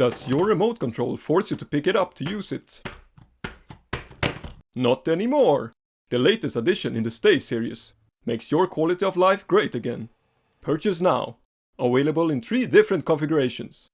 Does your remote control force you to pick it up to use it? Not anymore! The latest addition in the Stay series makes your quality of life great again. Purchase now. Available in three different configurations.